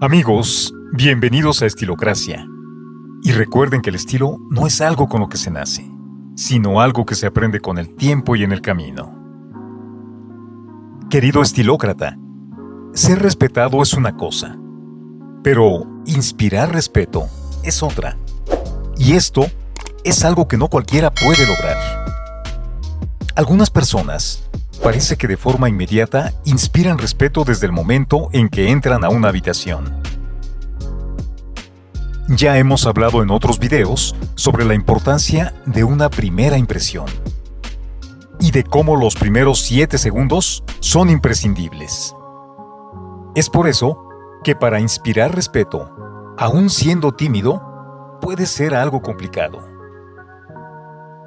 Amigos, bienvenidos a Estilocracia. Y recuerden que el estilo no es algo con lo que se nace, sino algo que se aprende con el tiempo y en el camino. Querido estilócrata, ser respetado es una cosa, pero inspirar respeto es otra. Y esto es algo que no cualquiera puede lograr. Algunas personas parece que de forma inmediata inspiran respeto desde el momento en que entran a una habitación. Ya hemos hablado en otros videos sobre la importancia de una primera impresión y de cómo los primeros 7 segundos son imprescindibles. Es por eso que para inspirar respeto, aún siendo tímido, puede ser algo complicado.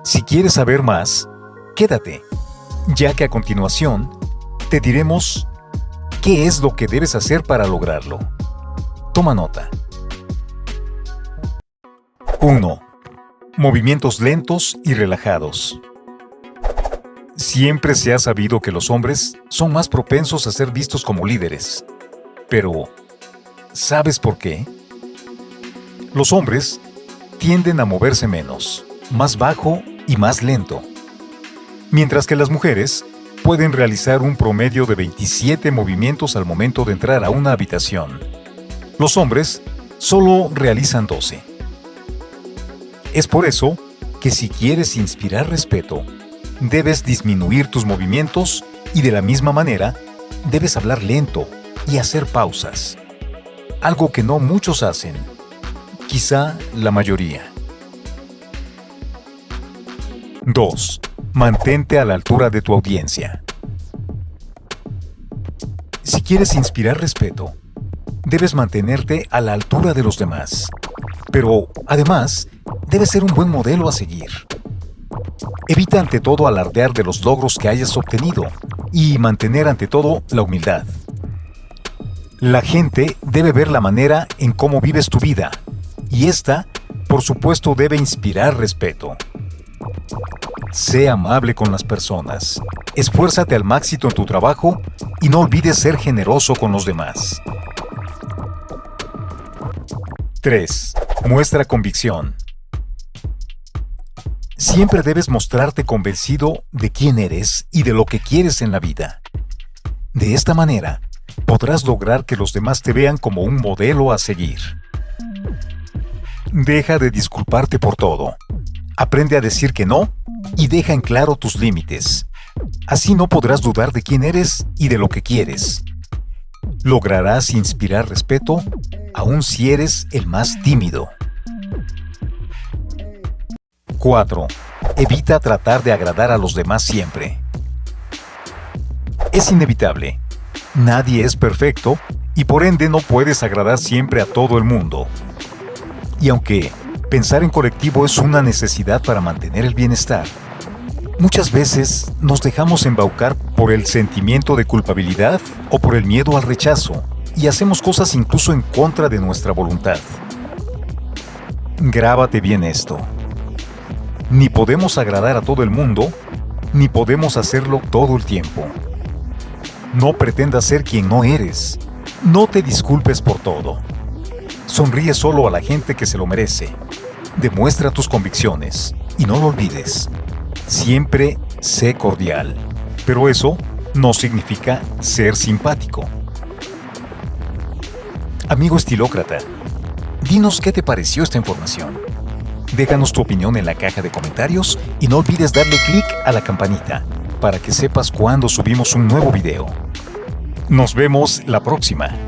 Si quieres saber más, quédate ya que a continuación te diremos qué es lo que debes hacer para lograrlo. Toma nota. 1. Movimientos lentos y relajados. Siempre se ha sabido que los hombres son más propensos a ser vistos como líderes. Pero, ¿sabes por qué? Los hombres tienden a moverse menos, más bajo y más lento mientras que las mujeres pueden realizar un promedio de 27 movimientos al momento de entrar a una habitación. Los hombres solo realizan 12. Es por eso que si quieres inspirar respeto, debes disminuir tus movimientos y de la misma manera debes hablar lento y hacer pausas. Algo que no muchos hacen, quizá la mayoría. 2. Mantente a la altura de tu audiencia. Si quieres inspirar respeto, debes mantenerte a la altura de los demás. Pero, además, debes ser un buen modelo a seguir. Evita ante todo alardear de los logros que hayas obtenido y mantener ante todo la humildad. La gente debe ver la manera en cómo vives tu vida y esta, por supuesto, debe inspirar respeto. Sé amable con las personas. Esfuérzate al máximo en tu trabajo y no olvides ser generoso con los demás. 3. Muestra convicción. Siempre debes mostrarte convencido de quién eres y de lo que quieres en la vida. De esta manera, podrás lograr que los demás te vean como un modelo a seguir. Deja de disculparte por todo. Aprende a decir que no y deja en claro tus límites. Así no podrás dudar de quién eres y de lo que quieres. Lograrás inspirar respeto aun si eres el más tímido. 4. Evita tratar de agradar a los demás siempre. Es inevitable. Nadie es perfecto y por ende no puedes agradar siempre a todo el mundo. Y aunque pensar en colectivo es una necesidad para mantener el bienestar, Muchas veces nos dejamos embaucar por el sentimiento de culpabilidad o por el miedo al rechazo y hacemos cosas incluso en contra de nuestra voluntad. Grábate bien esto. Ni podemos agradar a todo el mundo, ni podemos hacerlo todo el tiempo. No pretendas ser quien no eres. No te disculpes por todo. Sonríe solo a la gente que se lo merece. Demuestra tus convicciones y no lo olvides. Siempre sé cordial, pero eso no significa ser simpático. Amigo estilócrata, dinos qué te pareció esta información. Déjanos tu opinión en la caja de comentarios y no olvides darle clic a la campanita para que sepas cuando subimos un nuevo video. Nos vemos la próxima.